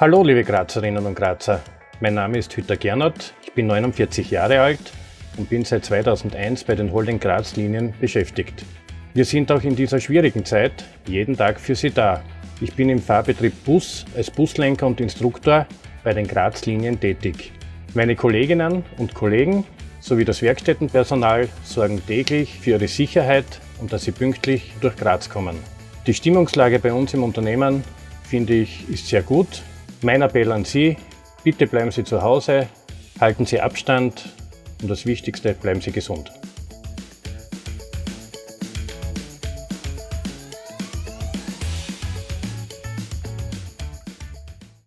Hallo liebe Grazerinnen und Grazer, mein Name ist Hütter Gernot, ich bin 49 Jahre alt und bin seit 2001 bei den Holding Graz Linien beschäftigt. Wir sind auch in dieser schwierigen Zeit jeden Tag für Sie da. Ich bin im Fahrbetrieb Bus als Buslenker und Instruktor bei den Graz Linien tätig. Meine Kolleginnen und Kollegen sowie das Werkstättenpersonal sorgen täglich für ihre Sicherheit und dass sie pünktlich durch Graz kommen. Die Stimmungslage bei uns im Unternehmen, finde ich, ist sehr gut. Mein Appell an Sie, bitte bleiben Sie zu Hause, halten Sie Abstand und das Wichtigste, bleiben Sie gesund.